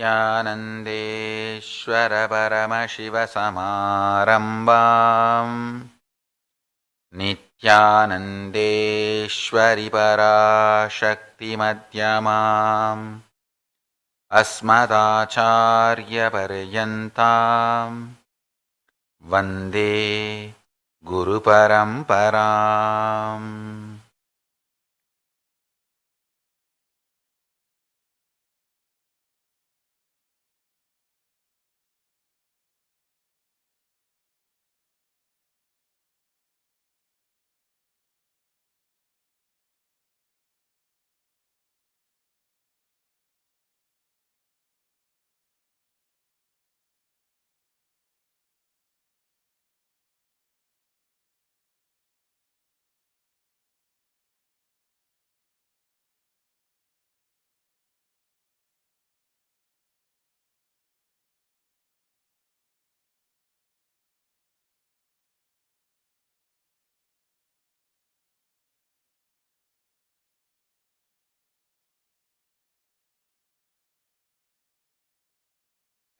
नित्यानन्देश्वरपरमशिवसमारम्भाम् नित्यानन्देश्वरि पराशक्तिमध्यमाम् अस्मदाचार्यपर्यन्ताम्। वन्दे गुरुपरम्पराम्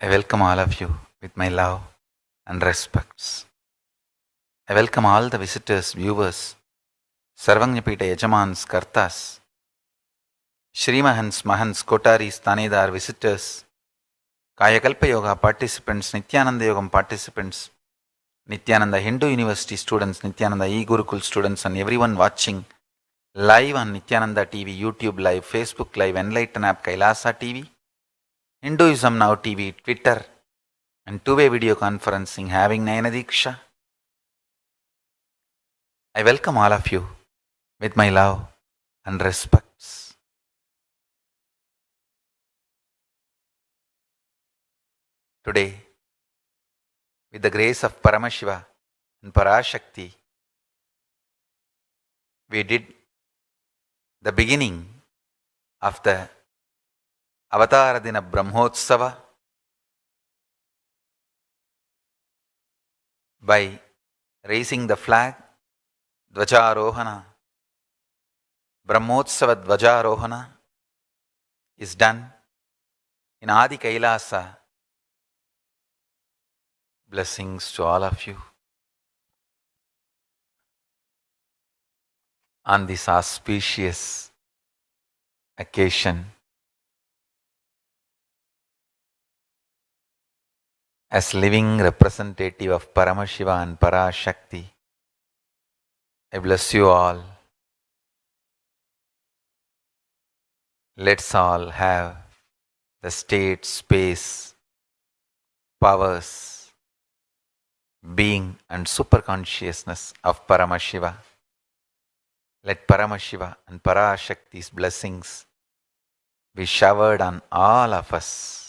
I welcome all of you with my love and respects. I welcome all the visitors, viewers, Sarvangnapita Yajamans, Kartas, Shrimahans, Mahans, Kotaris, Tanedar, visitors, Kayakalpa Yoga participants, Nityananda Yogam participants, Nityananda Hindu University students, Nityananda E Gurukul students, and everyone watching live on Nityananda TV, YouTube Live, Facebook Live, Enlighten app, Kailasa TV, Hinduism Now TV, Twitter, and two way video conferencing having Nayana Diksha. I welcome all of you with my love and respects. Today, with the grace of Paramashiva and Parashakti, we did the beginning of the ಅವತಾರ ದಿನ Brahmotsava by raising the flag, Dvajarohana, Brahmotsava Dvajarohana is done in Adi Kailasa. Blessings to all of you. On this auspicious occasion, as living representative of Paramashiva and Parashakti. I bless you all. Let's all have the state, space, powers, being, and superconsciousness of Paramashiva. Let Paramashiva and Parashakti's blessings be showered on all of us.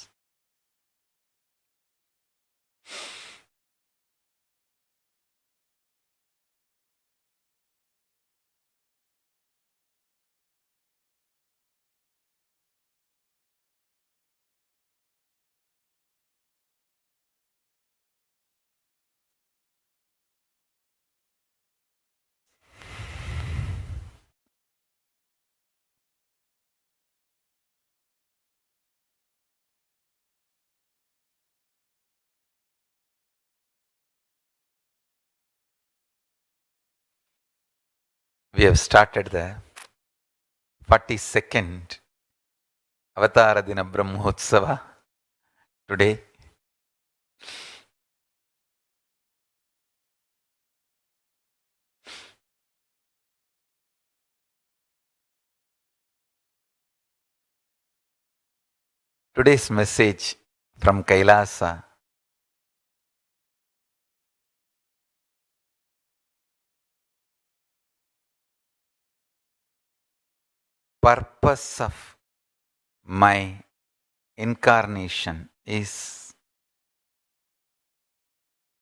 We have started the 42nd Avatara Dina Brahmotsava today. Today's message from Kailasa purpose of my incarnation is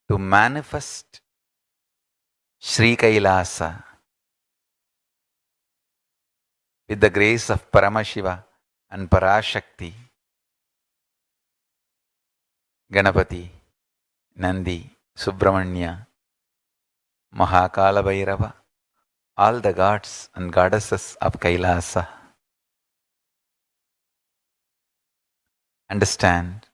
to manifest Sri Kailasa with the grace of Paramashiva and Parashakti, Ganapati, Nandi, Subramanya, Mahakala Bhairava, all the gods and goddesses of Kailasa. understand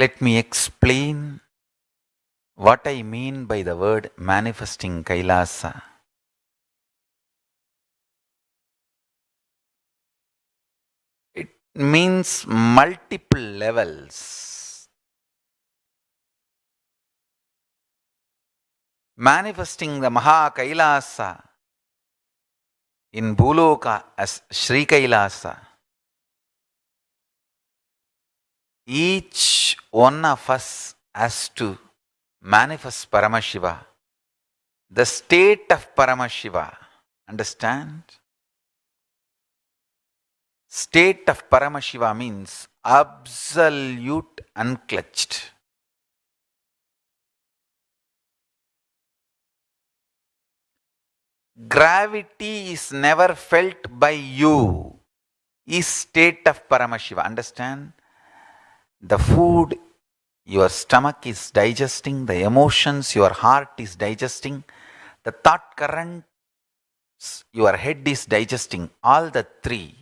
Let me explain what I mean by the word manifesting Kailasa. It means multiple levels. Manifesting the Maha Kailasa in Bhuloka as Sri Kailasa. Each one of us has to manifest Paramashiva, the state of Paramashiva. Understand? State of Paramashiva means absolute unclutched. Gravity is never felt by you, is state of Paramashiva. Understand? The food your stomach is digesting, the emotions your heart is digesting, the thought currents your head is digesting, all the three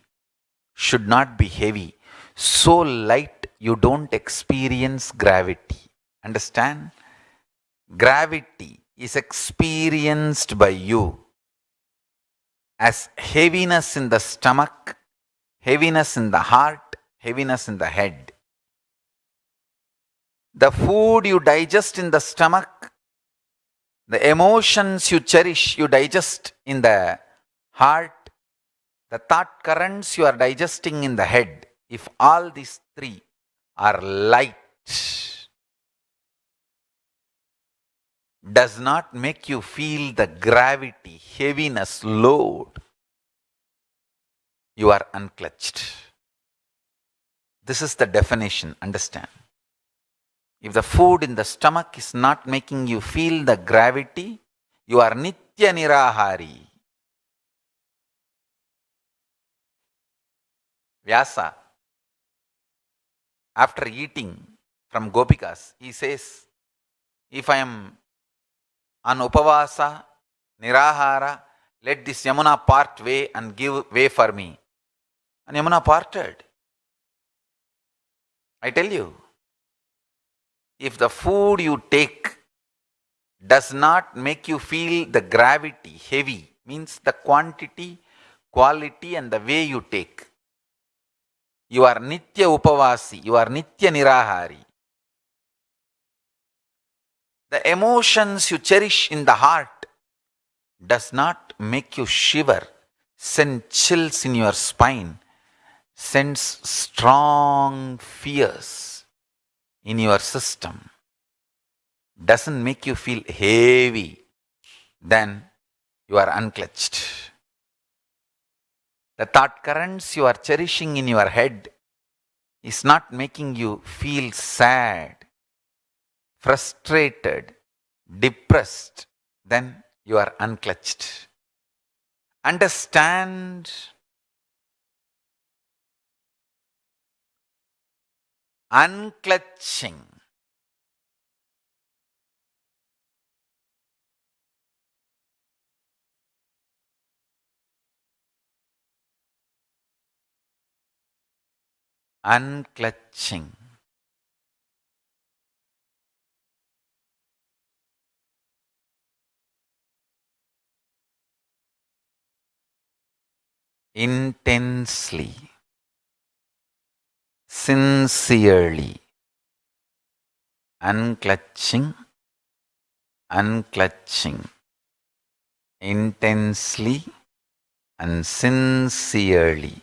should not be heavy. So light you don't experience gravity. Understand? Gravity is experienced by you as heaviness in the stomach, heaviness in the heart, heaviness in the head. The food you digest in the stomach, the emotions you cherish, you digest in the heart, the thought currents you are digesting in the head, if all these three are light, does not make you feel the gravity, heaviness, load, you are unclutched. This is the definition, understand. If the food in the stomach is not making you feel the gravity, you are Nitya Nirahari. Vyasa, after eating from Gopikas, he says, if I am on Upavasa, Nirahara, let this Yamuna part way and give way for me. And Yamuna parted. I tell you, if the food you take does not make you feel the gravity, heavy, means the quantity, quality and the way you take, you are Nitya Upavasi, you are Nitya Nirahari. The emotions you cherish in the heart does not make you shiver, send chills in your spine, sends strong fears in your system, doesn't make you feel heavy, then you are unclutched. The thought currents you are cherishing in your head is not making you feel sad, frustrated, depressed, then you are unclutched. Understand unclutching unclutching. Intensely, sincerely, unclutching, unclutching, intensely. And sincerely.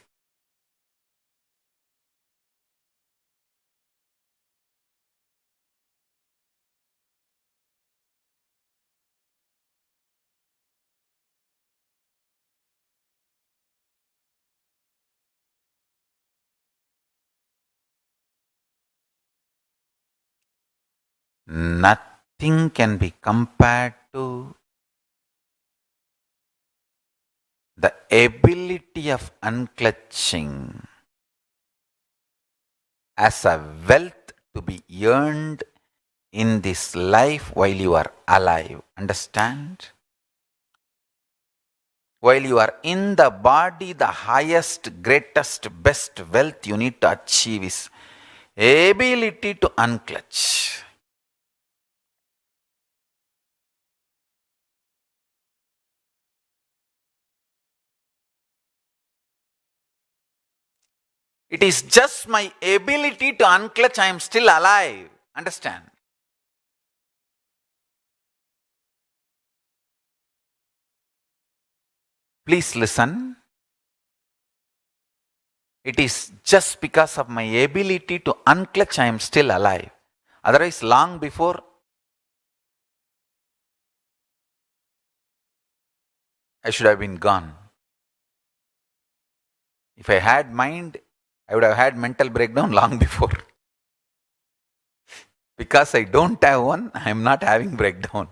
Nothing can be compared to the ability of unclutching as a wealth to be earned in this life while you are alive. Understand? While you are in the body, the highest, greatest, best wealth you need to achieve is ability to unclutch. It is just my ability to unclutch, I am still alive. Understand? Please listen. It is just because of my ability to unclutch I am still alive. Otherwise, long before I should have been gone. If I had mind, I would have had mental breakdown long before. because I don't have one, I am not having breakdown.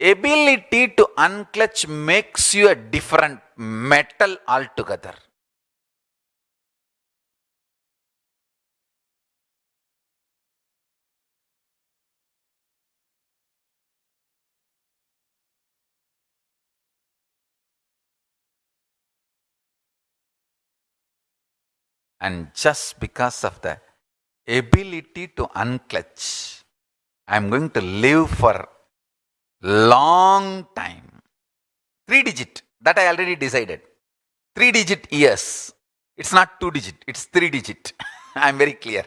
Ability to unclutch makes you a different metal altogether. And just because of the ability to unclutch, I'm going to live for long time. Three digit, that I already decided. Three digit years. It's not two digit, it's three digit. I'm very clear.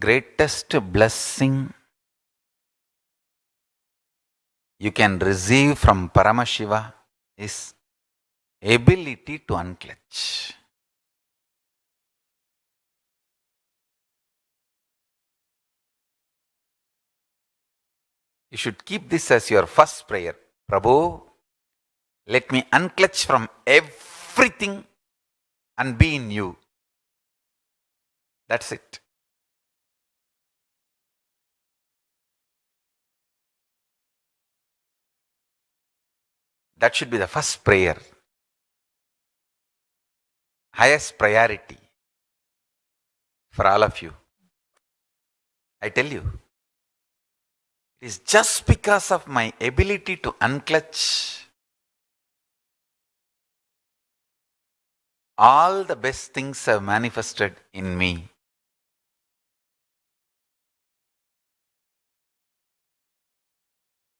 Greatest blessing you can receive from Paramashiva is ability to unclutch. You should keep this as your first prayer. Prabhu, let me unclutch from everything and be in you. That's it. That should be the first prayer. Highest priority for all of you. I tell you, it is just because of my ability to unclutch all the best things have manifested in me.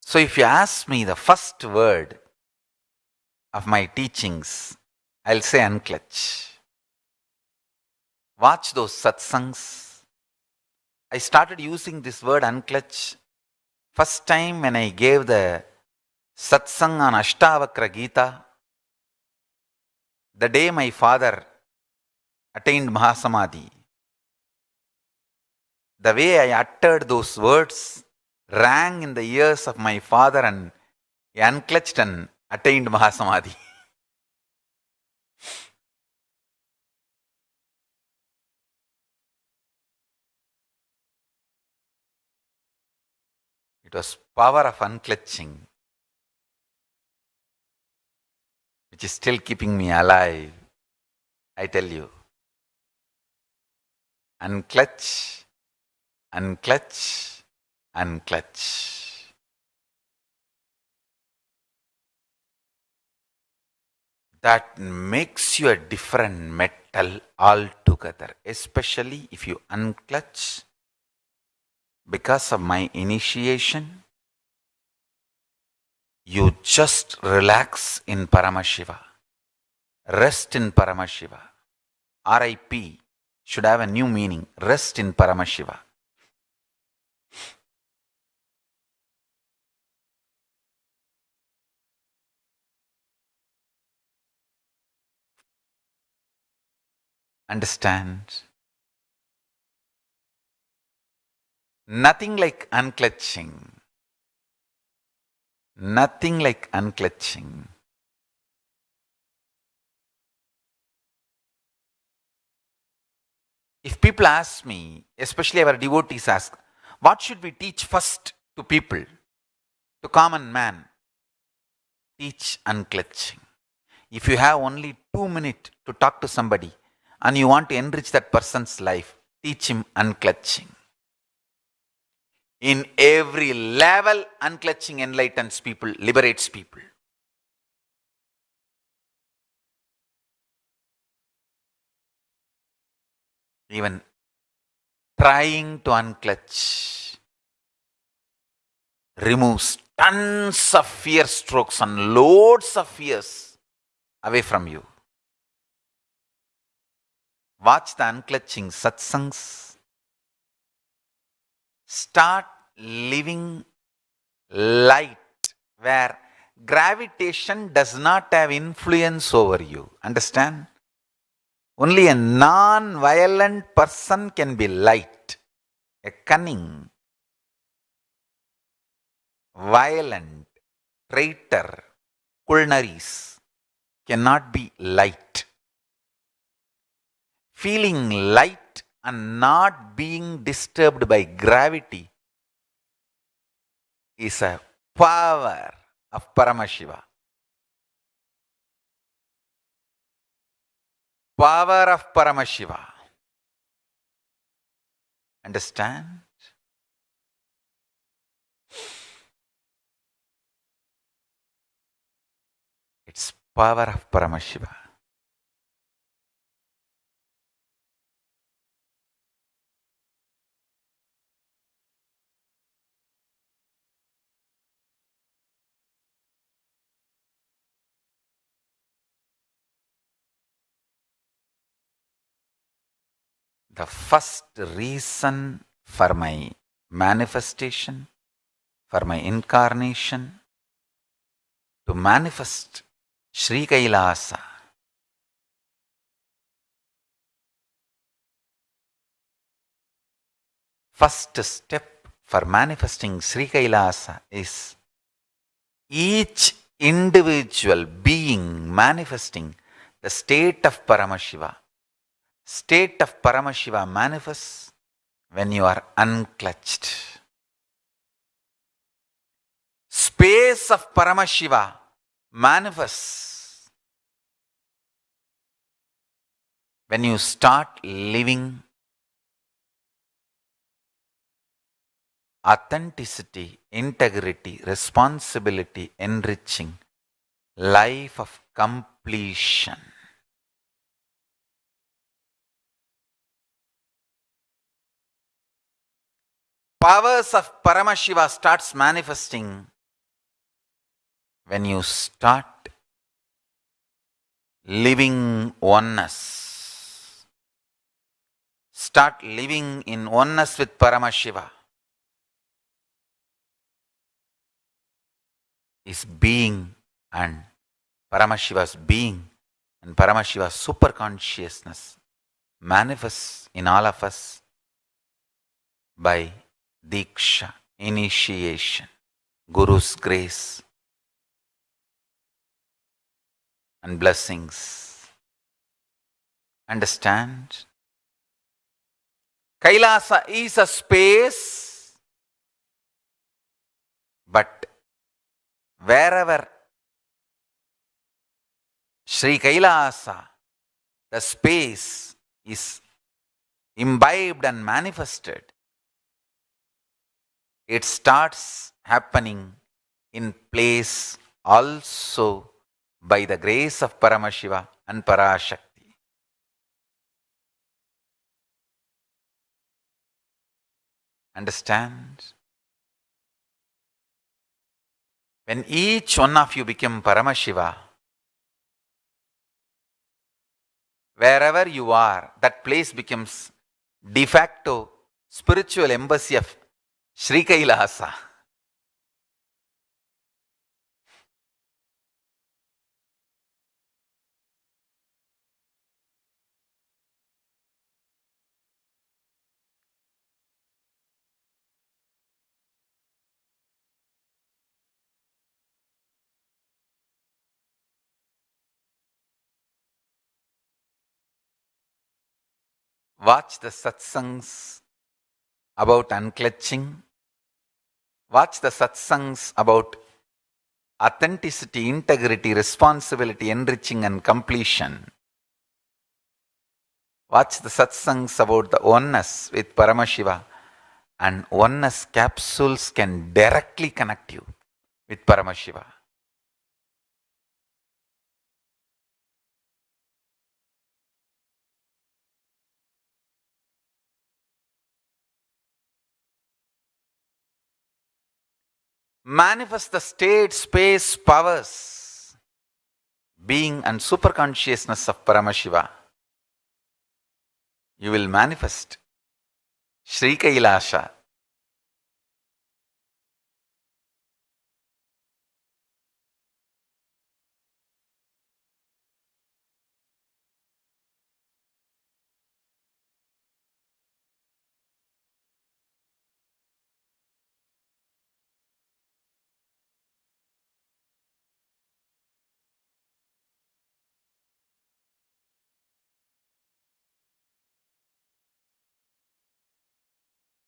So if you ask me the first word of my teachings, I'll say unclutch. Watch those satsangs. I started using this word unclutch first time when I gave the satsang on Ashtavakra Gita. The day my father attained Mahasamadhi. The way I uttered those words rang in the ears of my father and he unclutched and attained Mahasamadhi. It was power of unclutching which is still keeping me alive. I tell you. Unclutch, unclutch, unclutch. That makes you a different metal altogether, especially if you unclutch because of my initiation. You just relax in Paramashiva, rest in Paramashiva. RIP should have a new meaning rest in Paramashiva. Understand? Nothing like unclutching. Nothing like unclutching. If people ask me, especially our devotees ask, what should we teach first to people, to common man? Teach unclutching. If you have only two minutes to talk to somebody and you want to enrich that person's life, teach him unclutching. In every level, unclutching enlightens people, liberates people. Even trying to unclutch removes tons of fear strokes and loads of fears away from you. Watch the unclutching satsangs start living light where gravitation does not have influence over you. Understand? Only a non violent person can be light. A cunning, violent, traitor, culnaries cannot be light. Feeling light and not being disturbed by gravity is a power of Paramashiva. Power of Paramashiva. Understand? It's power of Paramashiva. The first reason for my manifestation, for my incarnation, to manifest Sri Kailasa. First step for manifesting Sri Kailasa is each individual being manifesting the state of Paramashiva state of Paramashiva manifests when you are unclutched. Space of Paramashiva manifests when you start living authenticity, integrity, responsibility, enriching life of completion. Powers of Paramashiva starts manifesting when you start living oneness. Start living in oneness with Paramashiva. Is being and Paramashiva's being and Paramashiva's super consciousness manifests in all of us by Diksha, initiation, Guru's grace and blessings. Understand? Kailasa is a space, but wherever Sri Kailasa, the space is imbibed and manifested, it starts happening in place also by the grace of Paramashiva and Parashakti. Understand? When each one of you become Paramashiva, wherever you are, that place becomes de facto spiritual embassy of Kailasa. Watch the satsangs about unclutching. Watch the satsangs about authenticity, integrity, responsibility, enriching, and completion. Watch the satsangs about the oneness with Paramashiva, and oneness capsules can directly connect you with Paramashiva. Manifest the state, space, powers, being and super consciousness of Paramashiva. You will manifest Sri Kailasa.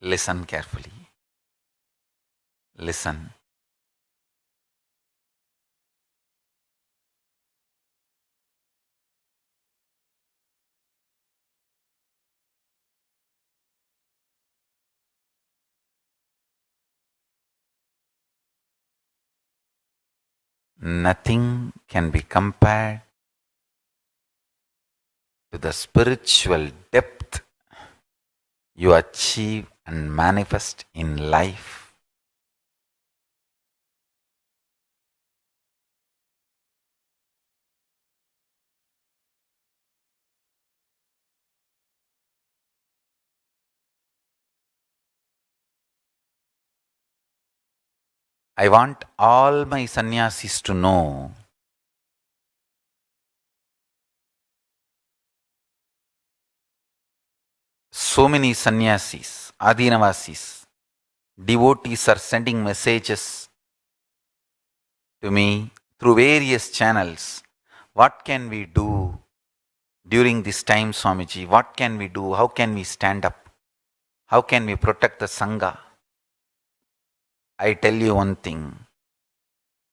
Listen carefully. Listen. Nothing can be compared to the spiritual depth you achieve and manifest in life. I want all my sannyasis to know so many sannyasis Adinavasis, devotees are sending messages to me through various channels. What can we do during this time, Swamiji? What can we do? How can we stand up? How can we protect the Sangha? I tell you one thing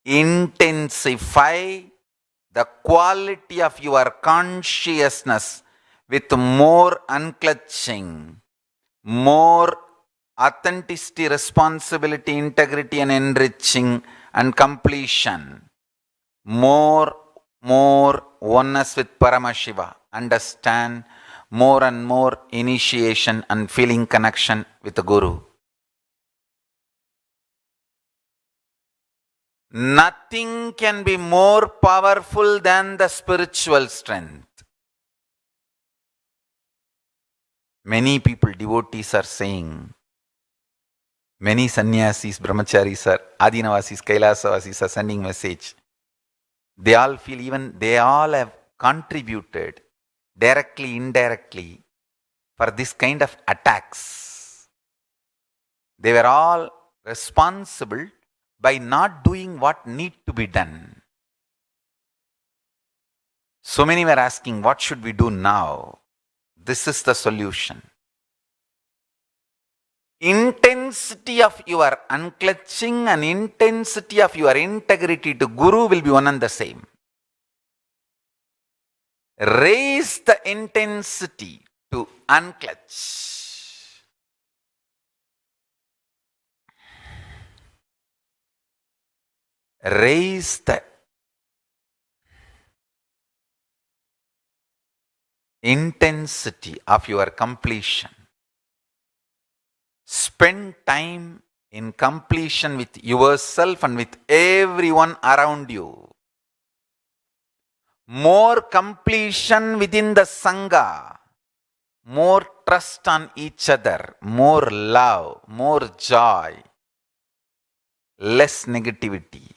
intensify the quality of your consciousness with more unclutching more authenticity, responsibility, integrity, and enriching and completion. More, more oneness with Paramashiva. Understand more and more initiation and feeling connection with the Guru. Nothing can be more powerful than the spiritual strength. Many people, devotees are saying, many sannyasis, brahmacharis are, adinavasis, kailasavasis are sending message. They all feel even, they all have contributed directly, indirectly for this kind of attacks. They were all responsible by not doing what need to be done. So many were asking, what should we do now? This is the solution. Intensity of your unclutching and intensity of your integrity to Guru will be one and the same. Raise the intensity to unclutch. Raise the intensity of your completion. Spend time in completion with yourself and with everyone around you. more completion within the Sangha, more trust on each other, more love, more joy, less negativity.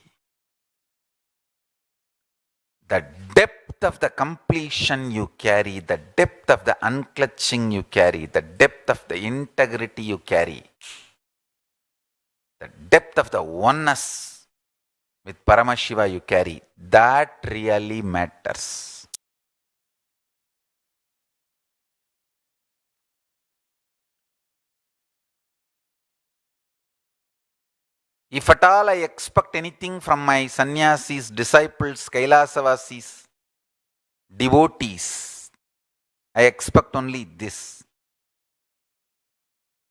The depth of the completion you carry, the depth of the unclutching you carry, the depth of the integrity you carry, the depth of the oneness with Paramashiva you carry, that really matters. If at all I expect anything from my sannyasis, disciples, Kailasavasis, devotees, I expect only this.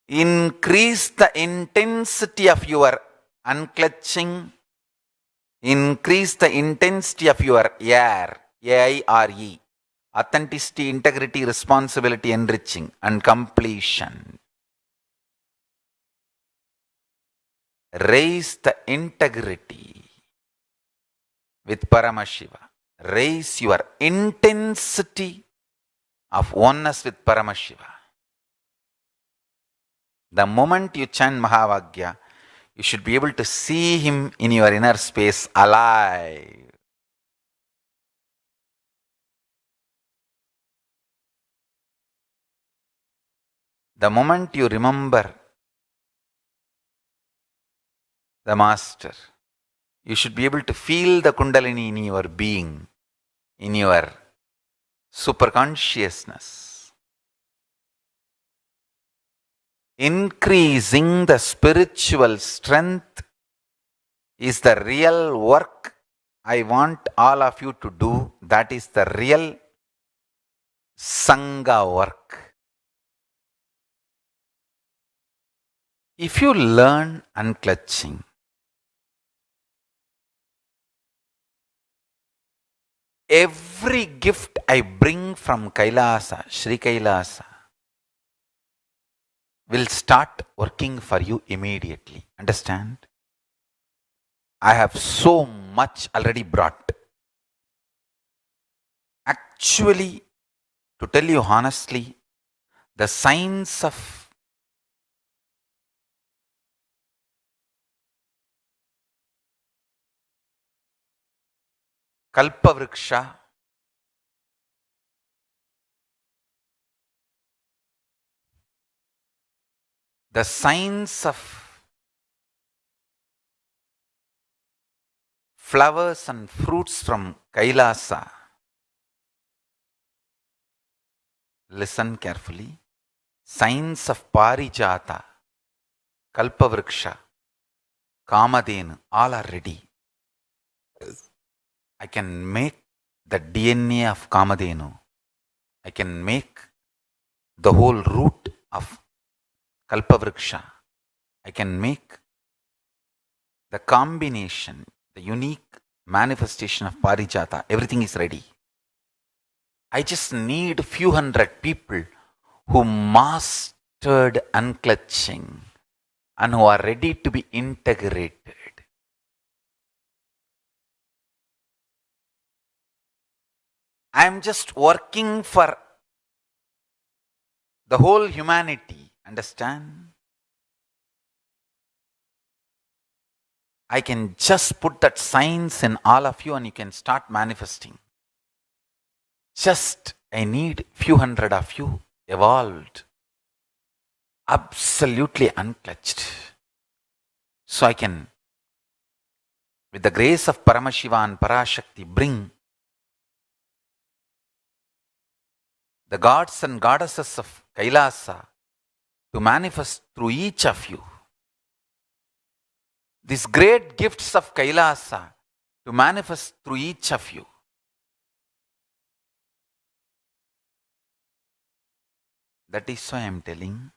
Increase the intensity of your unclutching, increase the intensity of your air, A-I-R-E, authenticity, integrity, responsibility, enriching, and completion. Raise the integrity with Paramashiva. Raise your intensity of oneness with Paramashiva. The moment you chant Mahavakya, you should be able to see him in your inner space alive. The moment you remember the Master, you should be able to feel the Kundalini in your being, in your superconsciousness. Increasing the spiritual strength is the real work I want all of you to do. That is the real Sangha work. If you learn unclutching, every gift I bring from Kailasa, Sri Kailasa, will start working for you immediately. Understand? I have so much already brought. Actually, to tell you honestly, the signs of Kalpavriksha the signs of flowers and fruits from Kailasa. Listen carefully. Signs of Parijata, Kalpavriksha, Kamadenu, all are ready. I can make the DNA of Kamadhenu. I can make the whole root of Kalpavriksha. I can make the combination, the unique manifestation of Parijata. Everything is ready. I just need few hundred people who mastered unclutching and who are ready to be integrated. I am just working for the whole humanity. Understand? I can just put that science in all of you and you can start manifesting. Just I need few hundred of you evolved, absolutely unclutched. So I can, with the grace of Paramashiva and Parashakti, bring the gods and goddesses of Kailasa to manifest through each of you. These great gifts of Kailasa to manifest through each of you. That is why I am telling.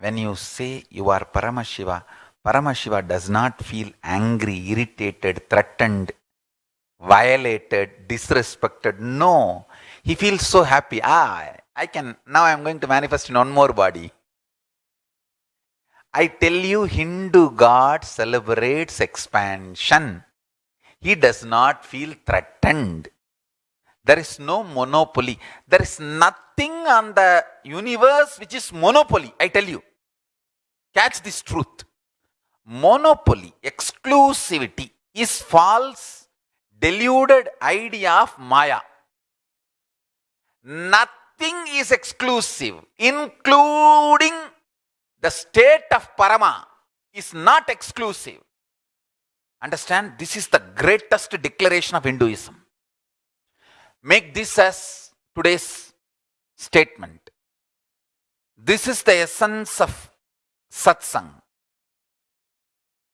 When you say you are Paramashiva, Paramashiva does not feel angry, irritated, threatened, violated, disrespected. No. He feels so happy. Ah, I can, now I am going to manifest in one more body. I tell you, Hindu God celebrates expansion. He does not feel threatened. There is no monopoly. There is nothing on the universe which is monopoly. I tell you. Catch this truth. Monopoly, exclusivity is false, deluded idea of Maya. Nothing is exclusive, including the state of Parama is not exclusive. Understand? This is the greatest declaration of Hinduism. Make this as today's statement. This is the essence of satsang.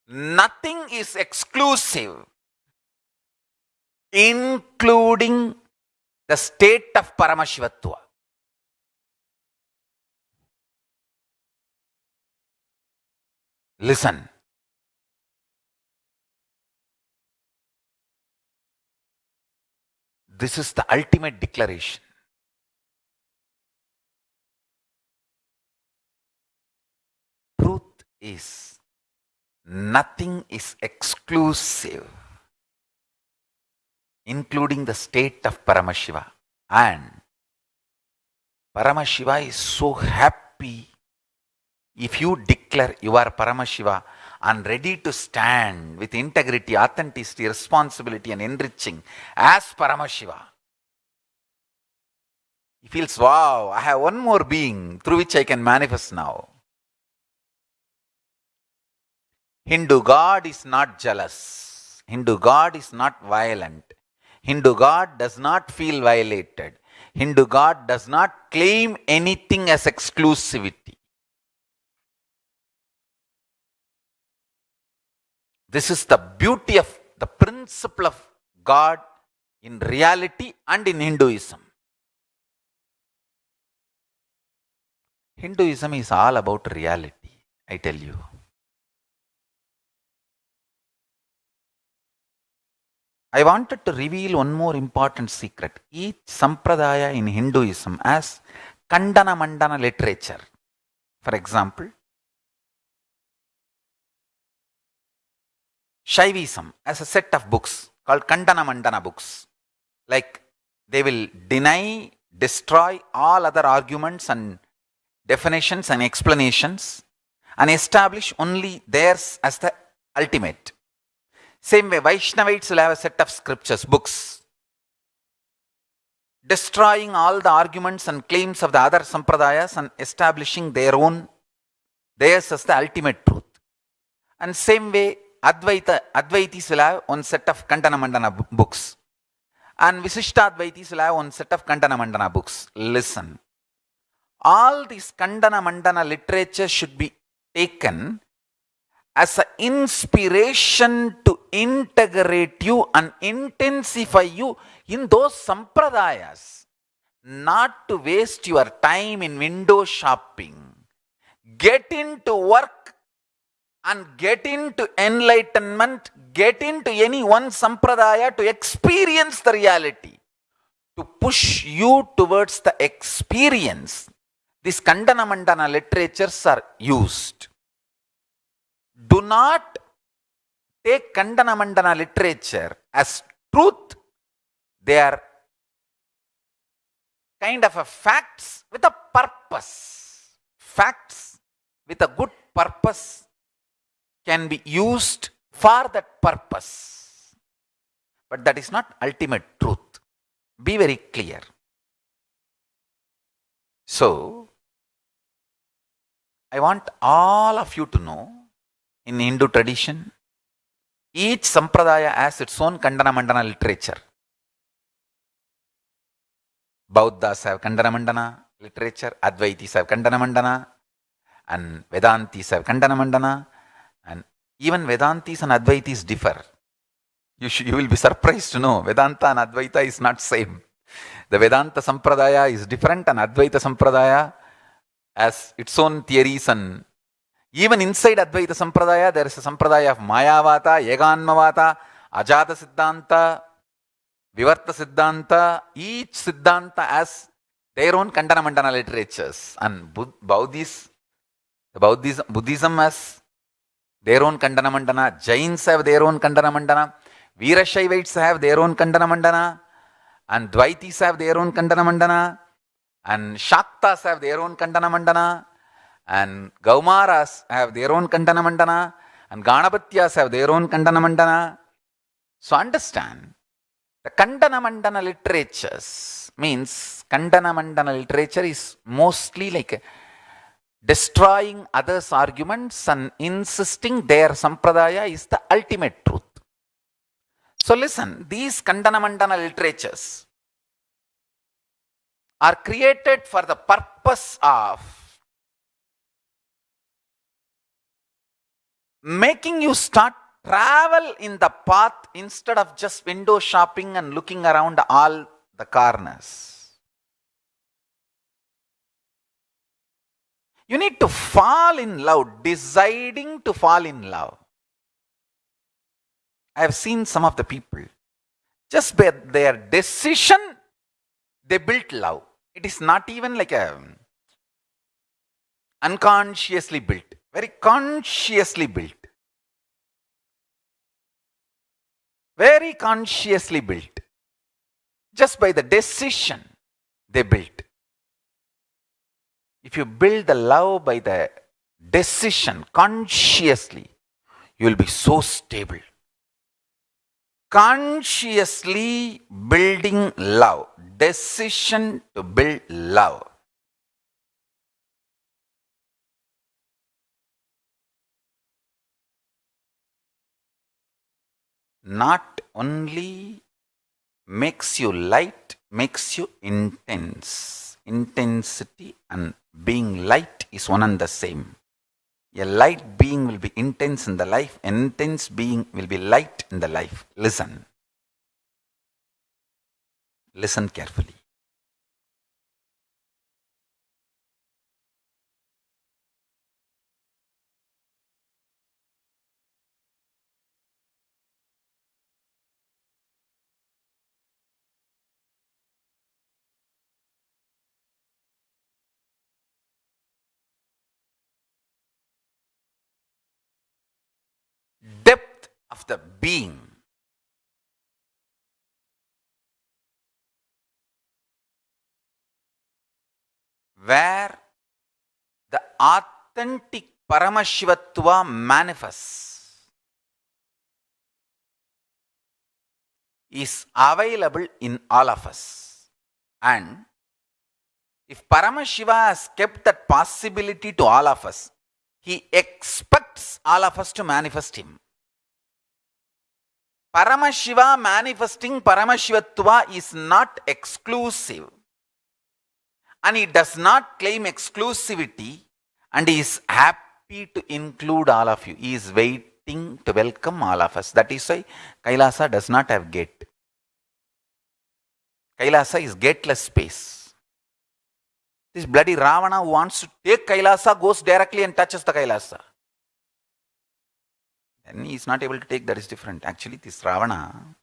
Nothing is exclusive, including the state of Paramashivatva. Listen. This is the ultimate declaration. Truth is nothing is exclusive, including the state of Paramashiva. And Paramashiva is so happy if you declare you are Paramashiva and ready to stand with integrity, authenticity, responsibility, and enriching as Paramashiva. He feels, wow, I have one more being through which I can manifest now. Hindu God is not jealous. Hindu God is not violent. Hindu God does not feel violated. Hindu God does not claim anything as exclusivity. This is the beauty of the principle of God in reality and in Hinduism. Hinduism is all about reality, I tell you. I wanted to reveal one more important secret. Each sampradaya in Hinduism as Kandana Mandana literature. For example, Shaivism as a set of books called Kandana Mandana books. Like they will deny, destroy all other arguments and definitions and explanations and establish only theirs as the ultimate. Same way, Vaishnavites will have a set of scriptures, books, destroying all the arguments and claims of the other sampradayas and establishing their own, theirs as the ultimate truth. And same way, Advaita, Advaitis will have one set of Kandana Mandana books. And Visishtadvaitis will have one set of Kandana Mandana books. Listen. All these Kandana Mandana literature should be taken as an inspiration to integrate you and intensify you in those sampradayas. Not to waste your time in window shopping. Get into work and get into enlightenment, get into any one sampradaya to experience the reality, to push you towards the experience. These Kandana Mandana literatures are used. Do not take Kandana Mandana literature as truth. They are kind of a facts with a purpose. Facts with a good purpose can be used for that purpose. But that is not ultimate truth. Be very clear. So, I want all of you to know in Hindu tradition, each sampradaya has its own Kandana Mandana literature. Bauddhas have Kandana Mandana literature, Advaitis have Kandana Mandana, and Vedantis have Kandana Mandana, and even Vedantis and Advaitis differ. You, should, you will be surprised to know Vedanta and Advaita is not same. The Vedanta Sampradaya is different and Advaita Sampradaya has its own theories and even inside Advaita Sampradaya there is a Sampradaya of Mayavata, Yeganmavata, Ajata Siddhanta, Vivarta Siddhanta. Each Siddhanta has their own Kandana Mandana literatures and Buddhis, Buddhism, Buddhism has their own Kandana Mandana, Jains have their own Kandana Mandana, Veerashaivites have their own Kandana Mandana, and Dvaitis have their own Kandana Mandana, and Shaktas have their own Kandana Mandana, and Kaumaras have their own Kandana Mandana, and Ganapatyas have their own Kandana Mandana. So understand, the Kandana Mandana literatures means Kandana Mandana literature is mostly like destroying others' arguments and insisting their sampradaya is the ultimate truth. So listen, these Kandana Mandana literatures are created for the purpose of making you start travel in the path instead of just window shopping and looking around all the corners. You need to fall in love, deciding to fall in love. I have seen some of the people, just by their decision, they built love. It is not even like a unconsciously built, very consciously built. Very consciously built. Just by the decision they built. If you build the love by the decision consciously, you will be so stable. Consciously building love, decision to build love. Not only makes you light, makes you intense. Intensity and being light is one and the same. A light being will be intense in the life, an intense being will be light in the life. Listen. Listen carefully. Being. Where the authentic Paramashivatva manifests is available in all of us. And if Paramashiva has kept that possibility to all of us, he expects all of us to manifest him. Paramashiva manifesting Paramashivatva is not exclusive. And he does not claim exclusivity and he is happy to include all of you. He is waiting to welcome all of us. That is why Kailasa does not have gate. Kailasa is gateless space. This bloody Ravana who wants to take Kailasa goes directly and touches the Kailasa. Then he is not able to take, that is different. Actually, this Ravana,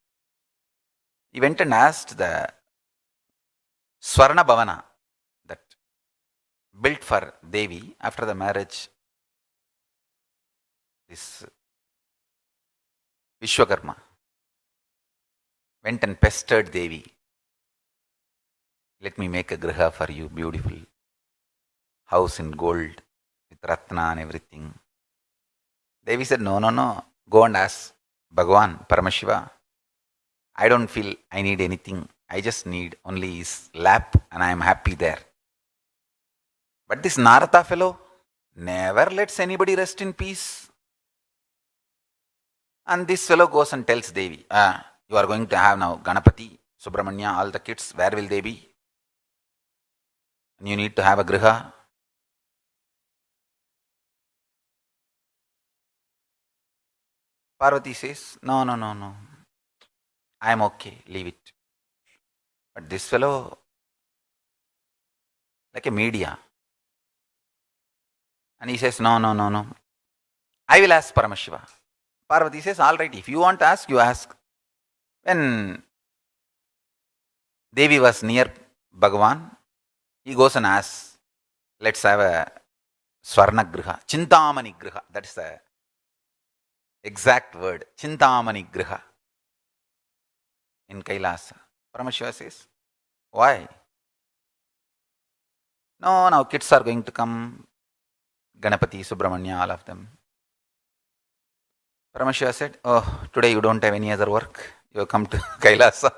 he went and asked the Swarna Bhavana that built for Devi after the marriage. This Vishwakarma went and pestered Devi. Let me make a griha for you, beautiful house in gold with ratna and everything. Devi said, No, no, no. Go and ask Bhagavan, Paramashiva. I don't feel I need anything. I just need only his lap and I am happy there. But this Narada fellow never lets anybody rest in peace. And this fellow goes and tells Devi, ah, You are going to have now Ganapati, Subramanya, all the kids. Where will they be? And you need to have a griha. Parvati says, No, no, no, no. I am okay, leave it. But this fellow, like a media, and he says, No, no, no, no. I will ask Paramashiva. Parvati says, All right, if you want to ask, you ask. When Devi was near Bhagavan, he goes and asks, Let's have a Swarnagriha, Chintamani Griha. That's the exact word, Chintamani Griha in Kailasa. Paramashiva says. Why? No, now kids are going to come. Ganapati, Subramanya, all of them. Paramashiva said, Oh, today you don't have any other work. You have come to Kailasa.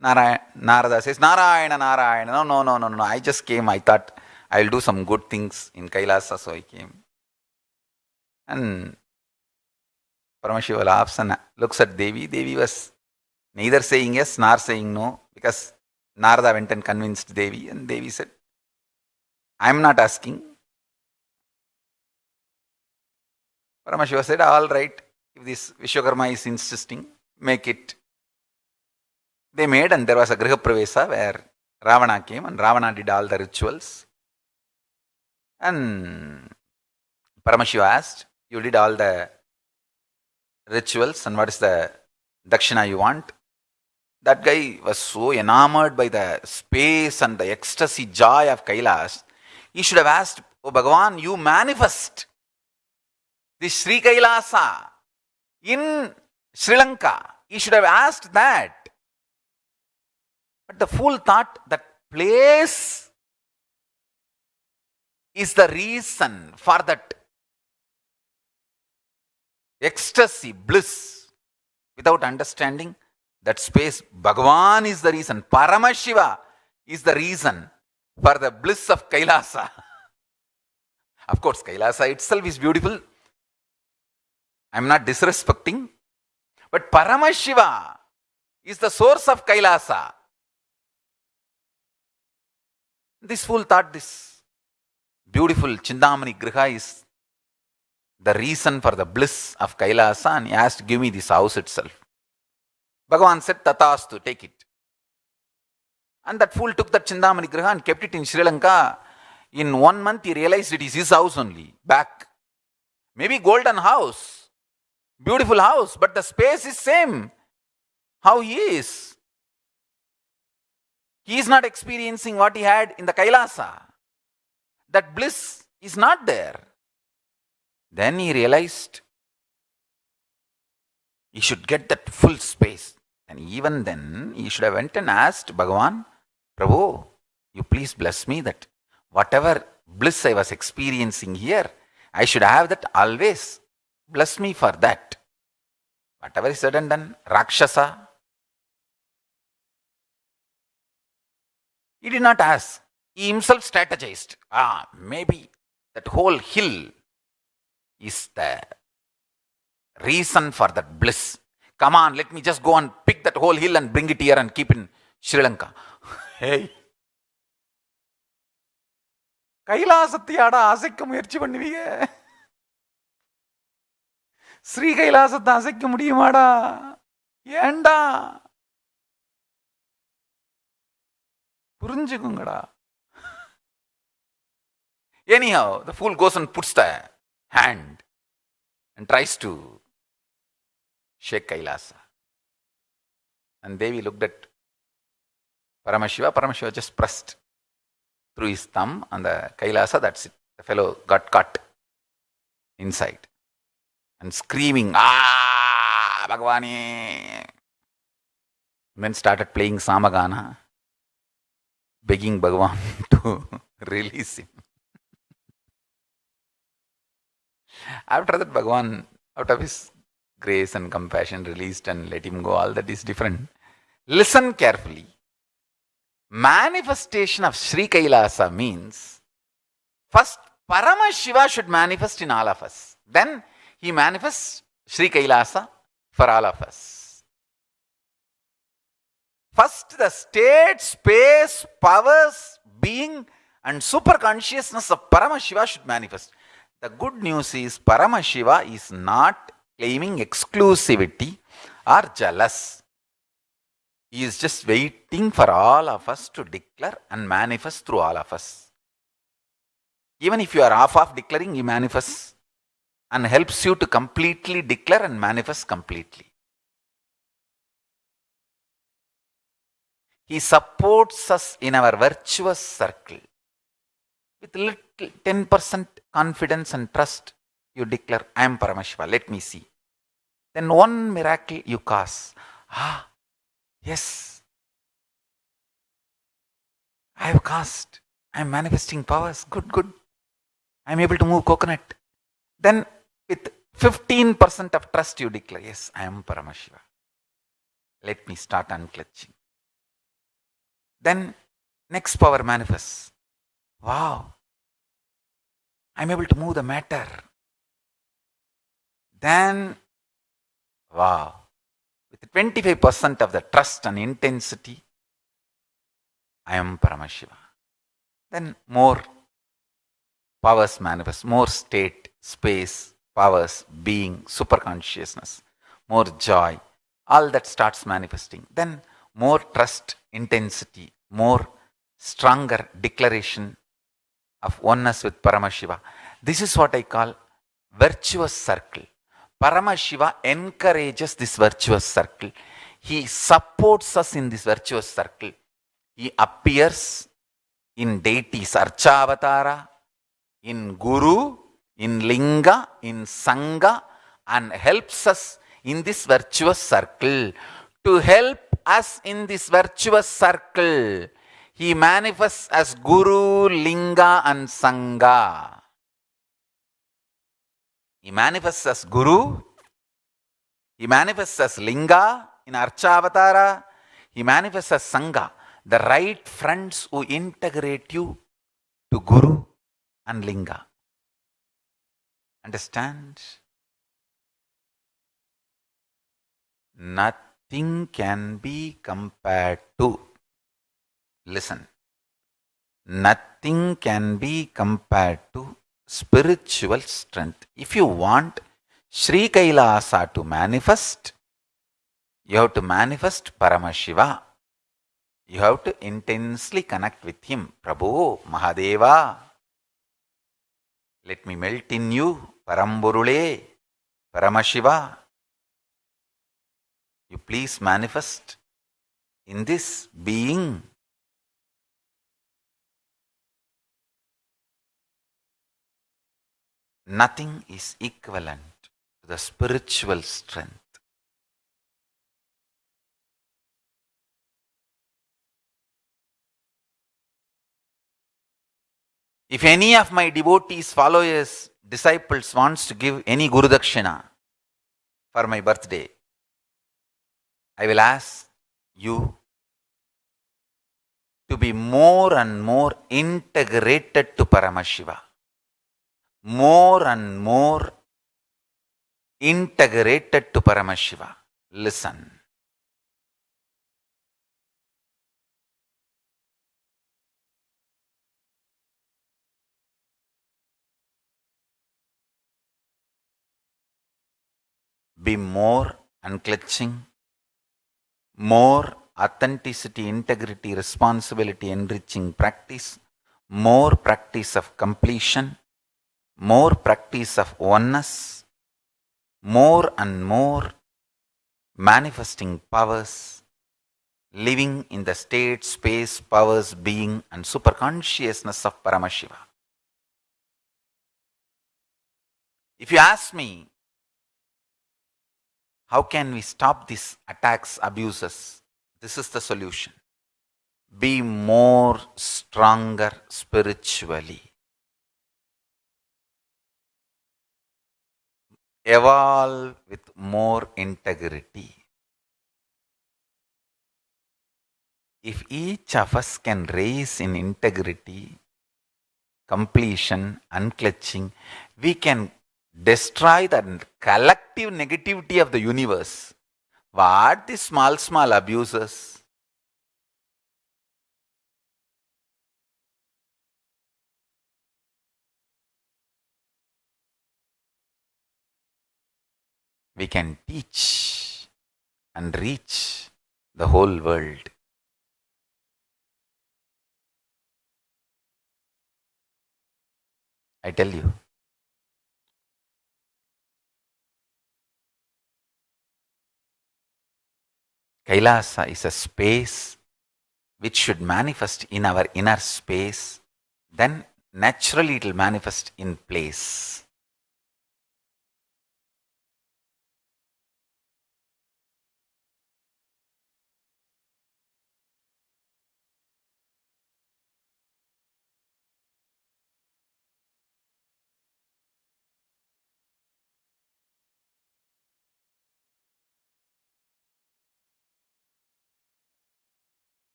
Narayana, Narada says, Narayana, Narayana. No, no, no, no, no. I just came. I thought I'll do some good things in Kailasa, so I came. And Paramashiva laughs and looks at Devi. Devi was neither saying yes nor saying no because Narada went and convinced Devi, and Devi said, I am not asking. Paramashiva said, All right, if this Vishwakarma is insisting, make it. They made, and there was a Griha Pravesa where Ravana came, and Ravana did all the rituals. And Paramashiva asked, You did all the rituals, and what is the dakshina you want? That guy was so enamored by the space and the ecstasy, joy of Kailash, He should have asked, Oh Bhagavan, you manifest this Sri Kailasa in Sri Lanka. He should have asked that. But the fool thought that place is the reason for that ecstasy, bliss, without understanding that space. Bhagavan is the reason. Paramashiva is the reason for the bliss of Kailasa. of course, Kailasa itself is beautiful. I am not disrespecting. But Paramashiva is the source of Kailasa. This fool thought this beautiful Chindamani Griha is the reason for the bliss of Kailasa and he asked, Give me this house itself. Bhagavan said, Tatastu, take it. And that fool took that Chindamani Griha and kept it in Sri Lanka. In one month, he realized it is his house only, back. Maybe golden house, beautiful house, but the space is same. How he is. He is not experiencing what he had in the Kailasa. That bliss is not there. Then he realized he should get that full space. And even then, he should have went and asked Bhagavan, Prabhu, you please bless me that whatever bliss I was experiencing here, I should have that always. Bless me for that. Whatever is said and done, Rakshasa. He did not ask. He himself strategized. Ah, maybe that whole hill is the reason for that bliss. Come on, let me just go and pick that whole hill and bring it here and keep in Sri Lanka. hey. கைலாசத்தையாட அசைக்க முயற்சி பண்ணுவீங்க ஸ்ரீ கைலாசத்தை அசைக்க முடியுமாடா ஏண்டா புரிஞ்சுக்குங்கடா Anyhow, the fool goes and puts the hand and tries to shake Kailasa. And Devi looked at Paramashiva. Paramashiva just pressed through his thumb on the Kailasa. That's it. The fellow got cut inside and screaming, Ah, Bhagavani! Then started playing Samagana, begging Bhagavan to release him. After that, Bhagavan, out of his grace and compassion, released and let him go. All that is different. Listen carefully. Manifestation of Sri Kailasa means first Paramashiva should manifest in all of us. Then he manifests Sri Kailasa for all of us. First, the state, space, powers, being, and super consciousness of Paramashiva should manifest. The good news is Paramashiva is not claiming exclusivity or jealous. He is just waiting for all of us to declare and manifest through all of us. Even if you are half of declaring, he manifests and helps you to completely declare and manifest completely. He supports us in our virtuous circle. With little 10% confidence and trust, you declare, I am Paramashiva, let me see. Then one miracle you cause. Ah, Yes. I have cast. I am manifesting powers. Good, good. I am able to move coconut. Then with 15% of trust you declare, yes, I am Paramashiva. Let me start unclutching. Then next power manifests. Wow. I'm able to move the matter. Then, wow. With 25% of the trust and intensity, I am Paramashiva. Then more powers manifest, more state, space, powers, being, super consciousness, more joy. All that starts manifesting. Then more trust, intensity, more stronger declaration of oneness with Paramashiva. This is what I call virtuous circle. Paramashiva encourages this virtuous circle. He supports us in this virtuous circle. He appears in deities, Archavatara, in Guru, in Linga, in Sangha, and helps us in this virtuous circle. To help us in this virtuous circle, he manifests as Guru, Linga, and Sangha. He manifests as Guru, he manifests as Linga in Archavatara, he manifests as Sangha, the right friends who integrate you to Guru and Linga. Understand? Nothing can be compared to. Listen. Nothing can be compared to spiritual strength. If you want Sri Kailasa to manifest, you have to manifest Paramashiva. You have to intensely connect with him. Prabhu, Mahadeva, let me melt in you, Paramburule, Paramashiva. You please manifest in this being. Nothing is equivalent to the spiritual strength. If any of my devotees, followers, disciples wants to give any Guru Dakshina for my birthday, I will ask you to be more and more integrated to Paramashiva. More and more integrated to Paramashiva. Listen. Be more unclutching, more authenticity, integrity, responsibility, enriching practice, more practice of completion, more practice of oneness, more and more manifesting powers, living in the state, space, powers, being, and superconsciousness of Paramashiva. If you ask me, how can we stop these attacks, abuses? This is the solution. Be more stronger spiritually. Evolve with more integrity. If each of us can raise in integrity, completion, unclutching, we can destroy the collective negativity of the universe. What the small, small abuses? We can teach and reach the whole world. I tell you. Kailasa is a space which should manifest in our inner space, then naturally it will manifest in place.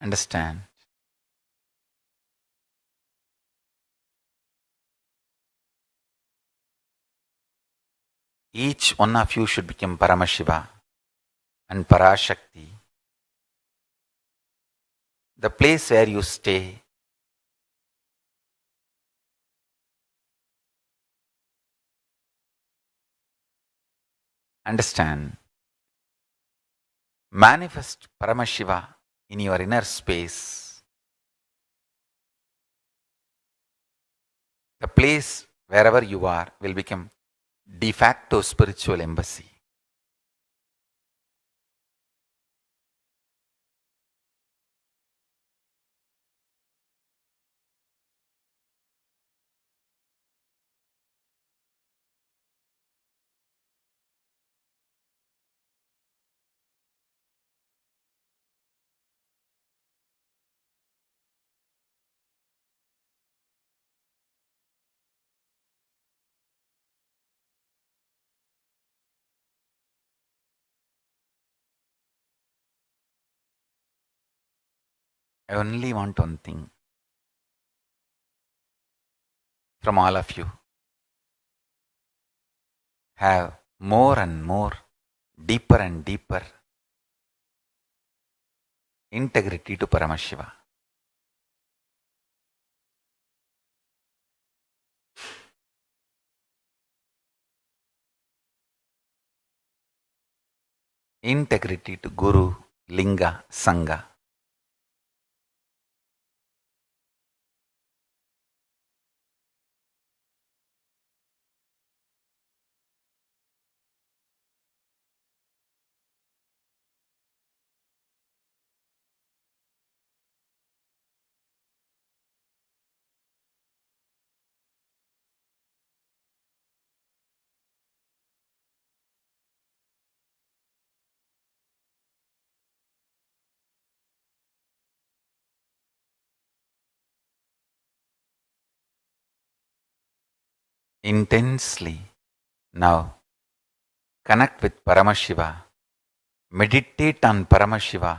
Understand? Each one of you should become Paramashiva and Parashakti. The place where you stay Understand. Manifest Paramashiva in your inner space. The place wherever you are will become de facto spiritual embassy. I only want one thing from all of you. Have more and more, deeper and deeper integrity to Paramashiva. Integrity to Guru, Linga, Sangha. Intensely. Now, connect with Paramashiva. Meditate on Paramashiva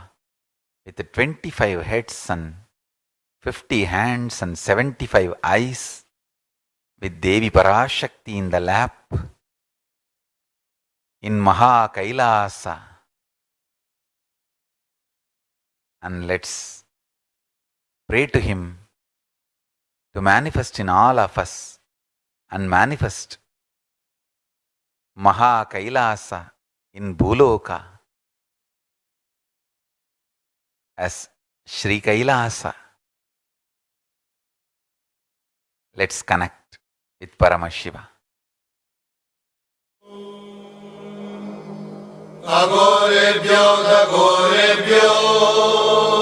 with 25 heads and 50 hands and 75 eyes with Devi Parashakti in the lap in Maha Kailasa. And let's pray to Him to manifest in all of us and manifest. Maha Kailasa in Bhuloka as shri Kailasa. Let's connect with Paramashiva. Agorebhyo, agorebhyo.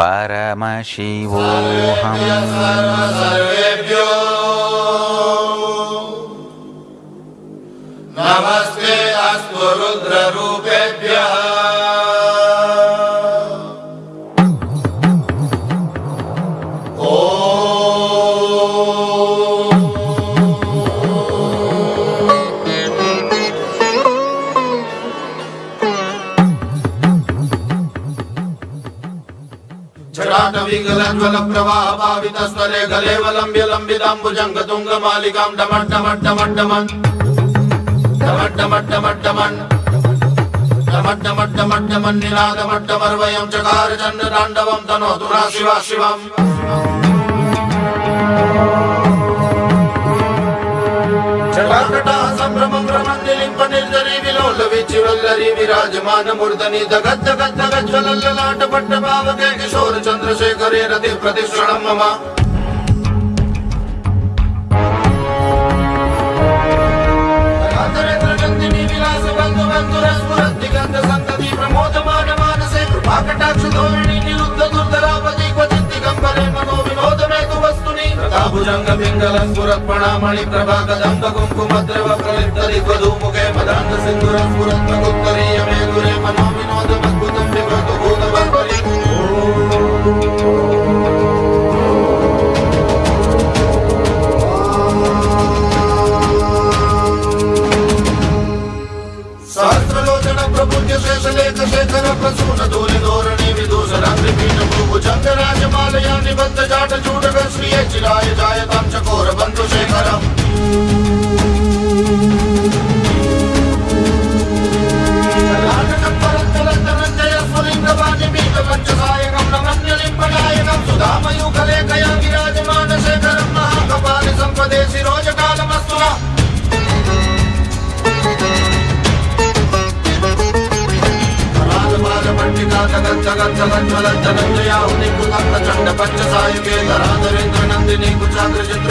परमशिवोऽहम्। नमस्ते जटाटविकलज्वलप्रवाहभावितस्वरे गलेवलम्ब्य लम्बिताम्बुजङ्गतुङ्गमालिकां डमड्डमड्डमड्डमन् डमड्डमड्डमड्डमन् डमड्डमड्डमड्डमन्निनादमड्डमर्वयं चकार चण्डताण्डवं तनोतु शिवा शिवम्। జటాకటా సంభ్రమం భ్రమందిలింప నిర్జరి విలోల విచ్చి వల్లరి విరాజమాన మూర్ధని దగద్ద గద్ద గజ్వలల్లలాట పట్ట భావకే కిశోర చంద్రశేఖరే రతి ప్రతిశ్రణం మమ నందిని విలాస బంధు బంధుర స్ఫురతి గంధ సంతతి ప్రమోదమాన మానసే కృపాకటాక్ష ధోరణి कुङ्कुमद्रव प्रलिप्तरि त्वधूमुखे मदान्त सिन्दुरस्फुरत्वगुत्तरीय मे गुरे मनो विनोदमद्भुतं विभतु भूतवर्परि सहस्रलोचन प्रपूज्य शेषलेख शेखर प्रसून दूर भुजङ्गराज मालया निबद्ध जाट जूट श्रिय चिराय जायतां चकोर बन्धु सुधामयूखलेखया विराजमान शेखरं महाकपालि सम्पदे शिरोजकालमस्तुना మండికా జగజ్జగజ్జగజ్వల జగజ్జయా ఉనికుత చండ పంచ సాయుకేంద్ర రాజరేంద్ర నందిని కుచాగ్ర చిత్ర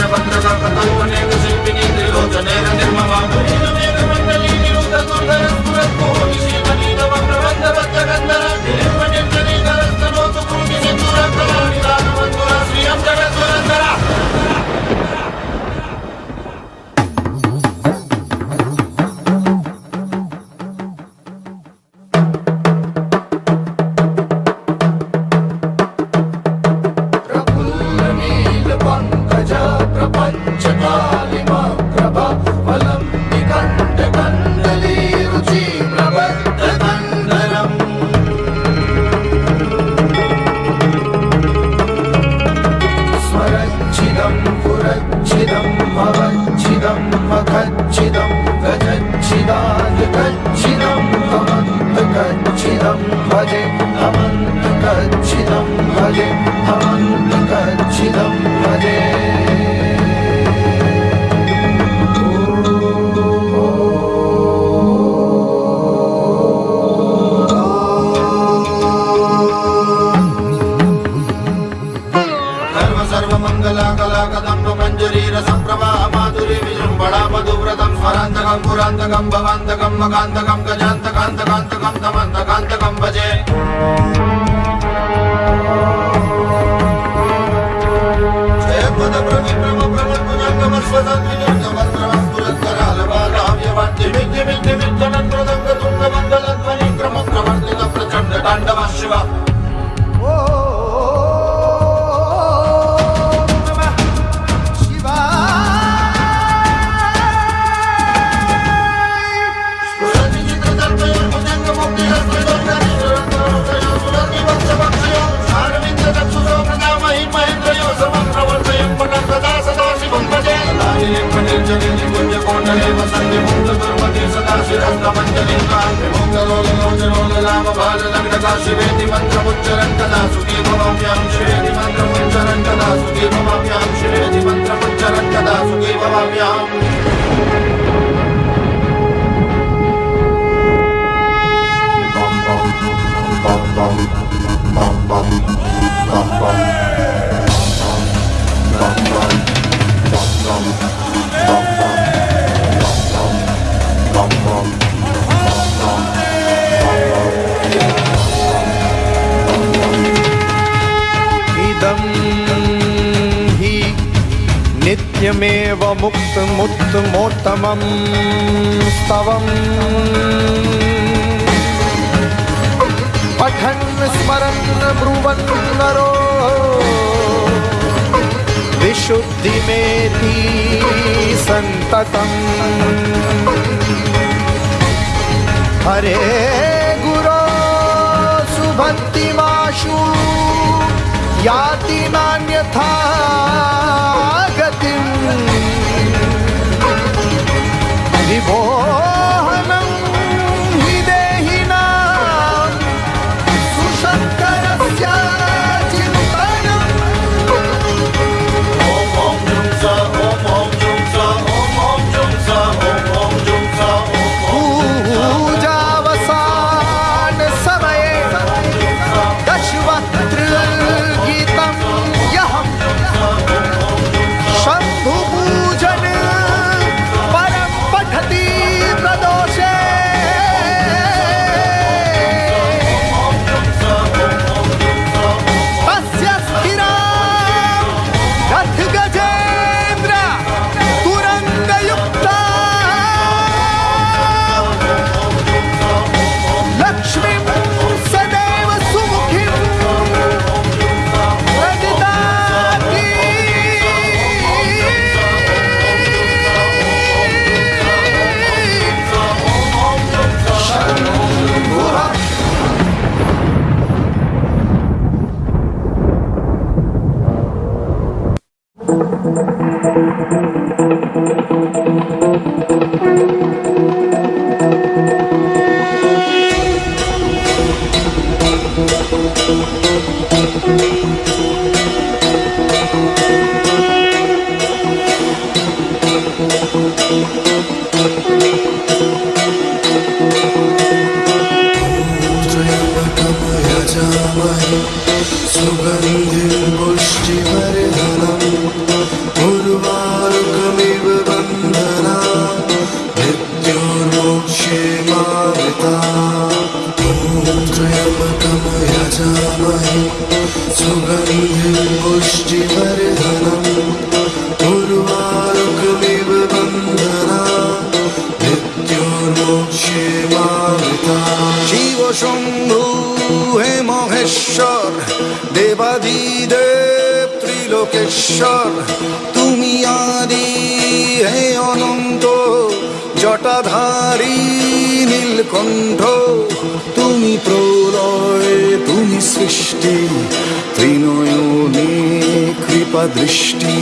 बुद्धिमेति सन्ततम् हरे गुरो सुभक्तिमाशु याति मान्य था गति विभो লোকেশ্বর তুমি আদি, হে অনন্ত, জটাধারী নীলকণ্ঠ, তুমি প্রলয়, তুমি সৃষ্টি, ত্রিনয়নে কৃপা দৃষ্টি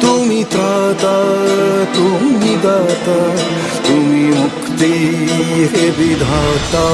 তুমি ত্রাতা, তুমি দাতা, তুমি মুক্তি হে বিধাতা।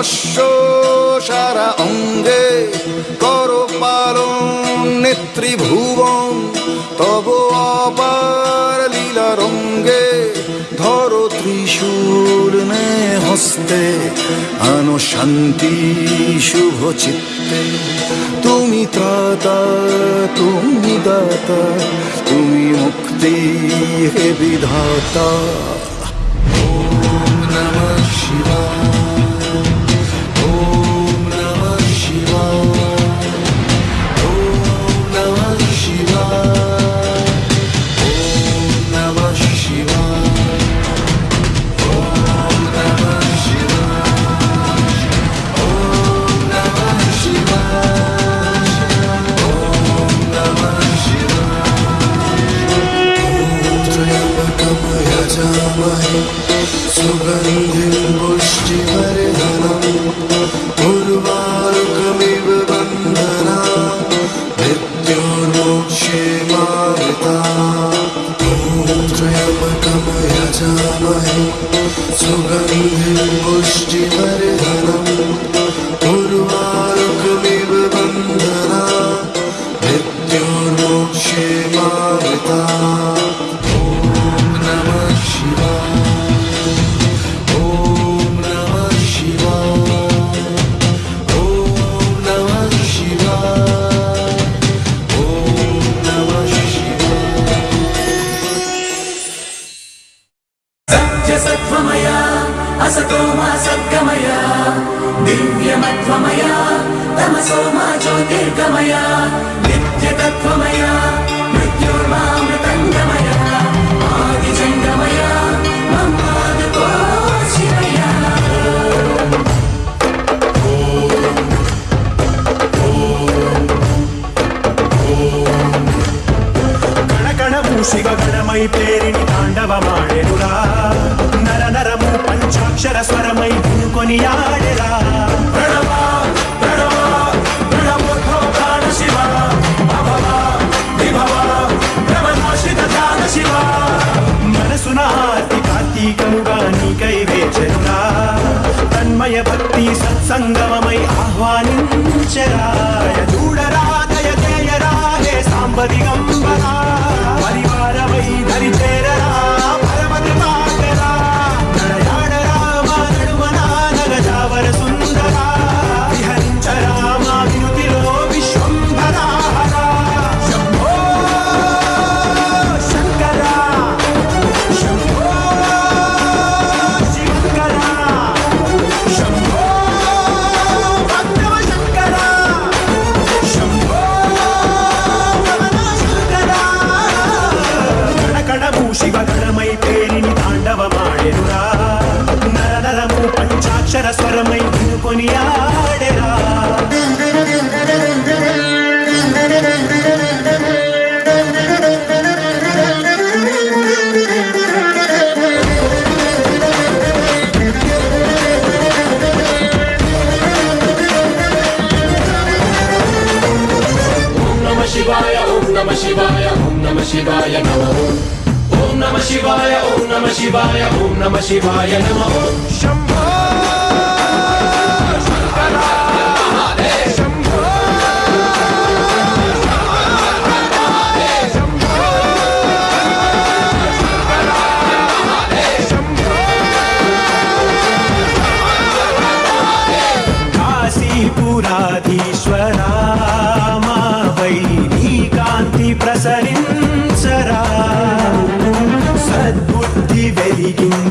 অশ্ব সারা অঙ্গে কর পালন নেত্রী ভুবন তব অপার লীলা রঙ্গে ধর ত্রিশূর নে হস্তে আনো শান্তি শুভ চিত্তে। তুমি ত্রাতা, তুমি দাতা, তুমি মুক্তি হে বিধাতা।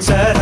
said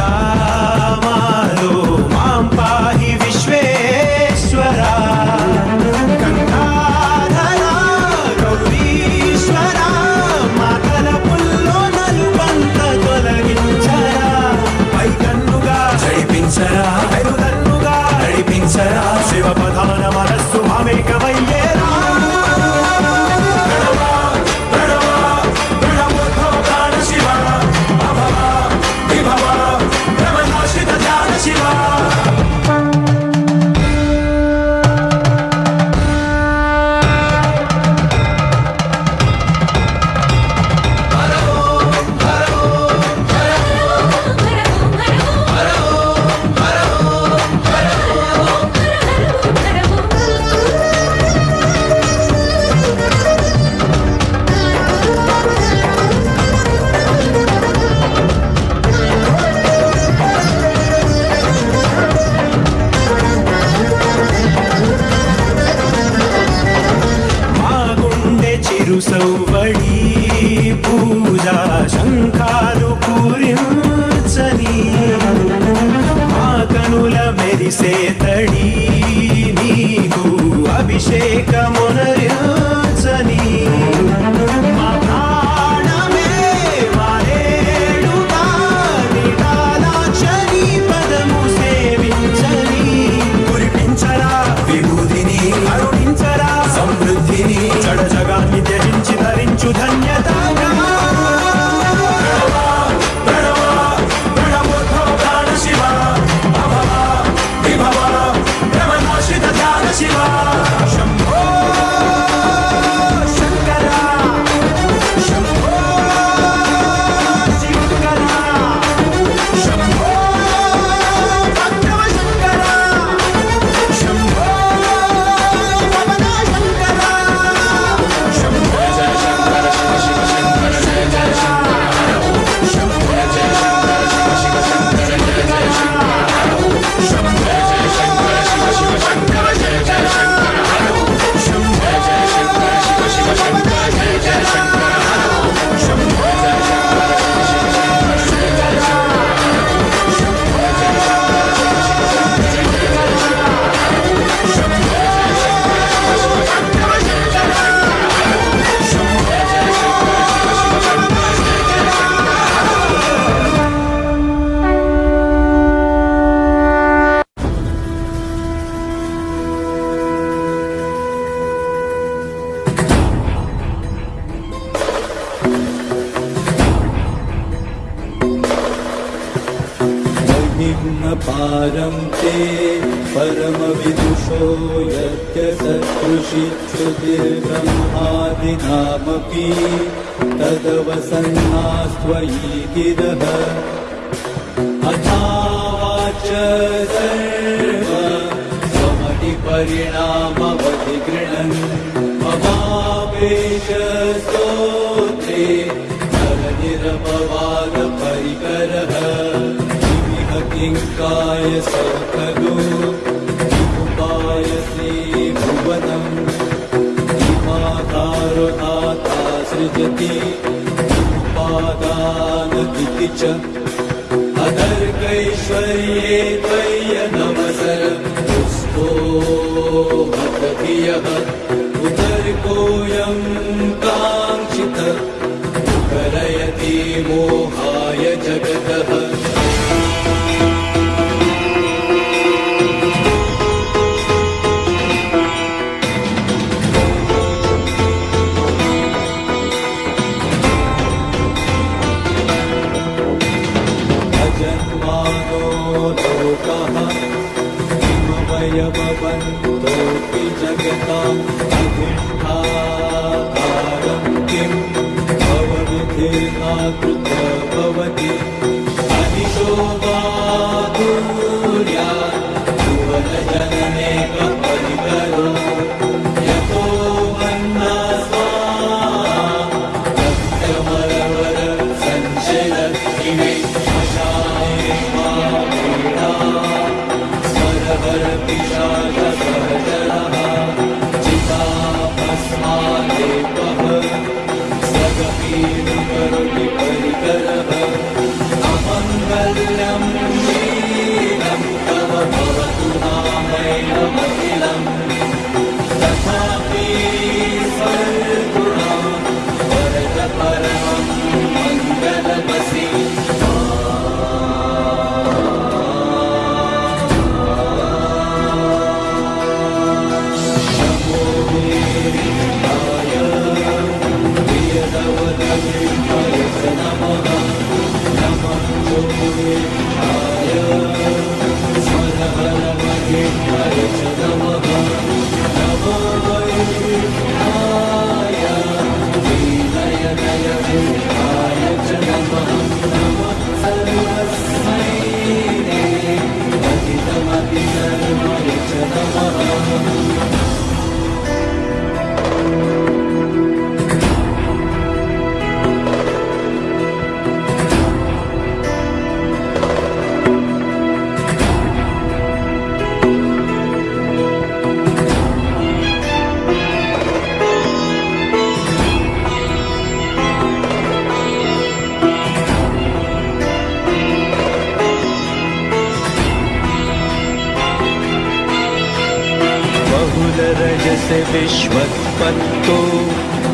बहुलरजस विश्वत्पत्तो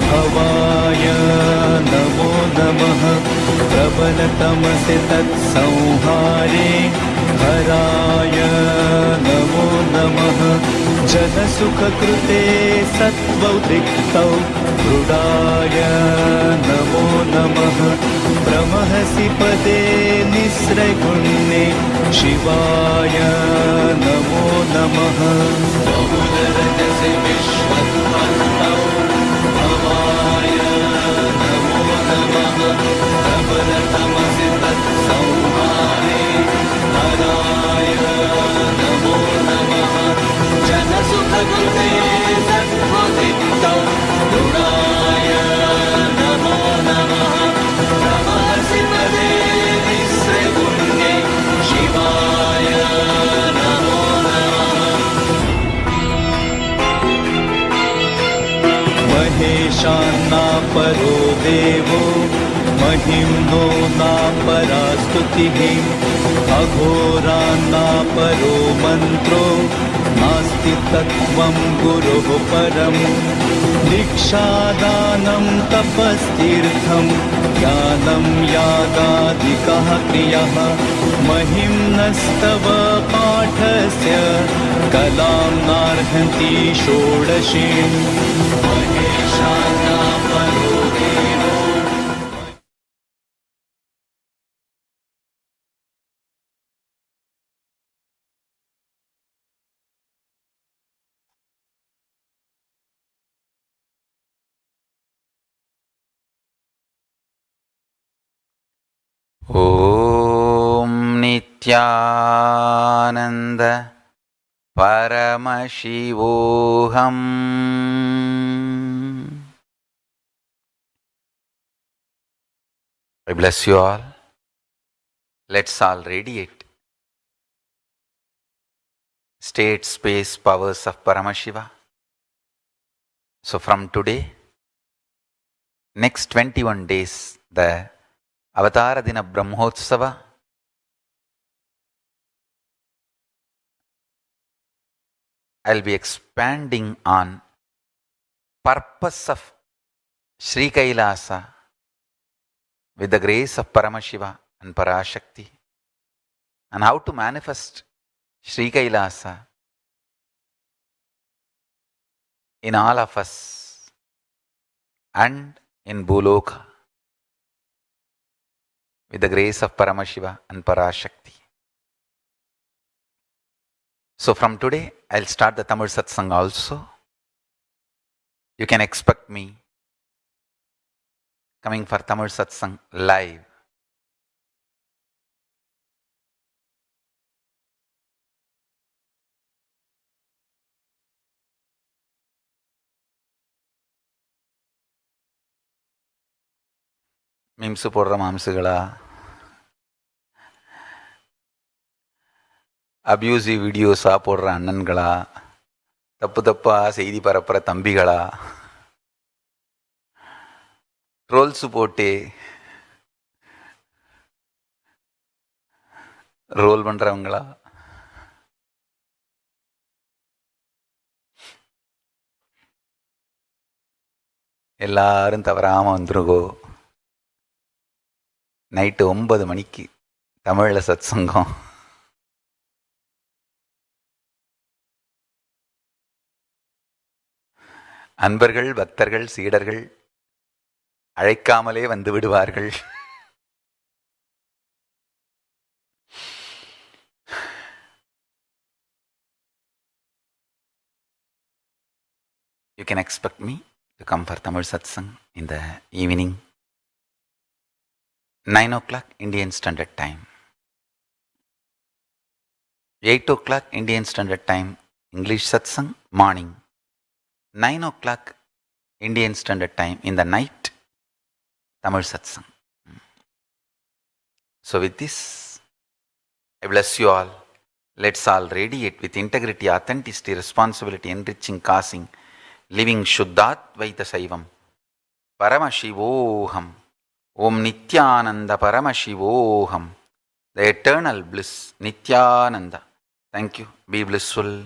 हवाय नमो नमः। प्रबलतमसि तत्संहारे हराय नमो नमः। जनसुखकृते सत्त्वौदिक्तौ मृडाय नमो नमः। प्रमहसि पदे निःस्रगुण्ये शिवाय नमो नमः या शिवाय महेशान्ना परो देवो। महिम्नो नापरा स्तुतिः अघोरान्नापरो मन्त्रो नास्ति तत्त्वं गुरोः परम् दीक्षादानं तपस्तीर्थं ज्ञानं यागादिकः क्रियः महिम्नस्तव पाठस्य कलां नार्हन्ति षोडशीम् महेशान्नापरो ॐ नित्यानन्द परमशिवोऽहम् I bless you all. Let's all radiate. State, space, powers of Paramashiva. So from today, next 21 days, the Dina Brahmotsava I'll be expanding on purpose of Sri Kailasa with the grace of Paramashiva and Parashakti. And how to manifest Sri Kailasa in all of us and in Bhuloka with the grace of Paramashiva and Parashakti. So from today, I'll start the Tamil Satsang also. You can expect me coming for Tamil Satsang live. Memes போடுற மாம்சுகளா abusive வீடியோஸாக போடுற அண்ணன்களா? தப்பு தப்பாக செய்தி பரப்புகிற தம்பிகளா? Rolls போட்டு role பண்ணுறவங்களா எல்லாரும் தவறாமல் வந்துருக்கோ நைட்டு ஒன்பது மணிக்கு தமிழில் சத் சங்கம் அன்பர்கள் பக்தர்கள் சீடர்கள் அழைக்காமலே வந்து விடுவார்கள். You can expect me to come for Tamil satsang இந்த evening 9 o'clock Indian Standard Time, 8 o'clock Indian Standard Time, English Satsang, morning, 9 o'clock Indian Standard Time in the night, Tamil Satsang. Hmm. So, with this, I bless you all. Let's all radiate with integrity, authenticity, responsibility, enriching, causing, living Shuddhadvaita Saivam. Paramashivoham. Om Nityananda Paramashivoham. The eternal bliss, Nityananda. Thank you. Be blissful.